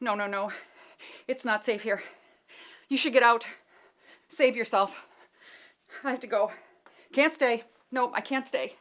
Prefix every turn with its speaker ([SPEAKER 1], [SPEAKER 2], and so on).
[SPEAKER 1] No, no, no. It's not safe here. You should get out. Save yourself. I have to go. Can't stay. Nope, I can't stay.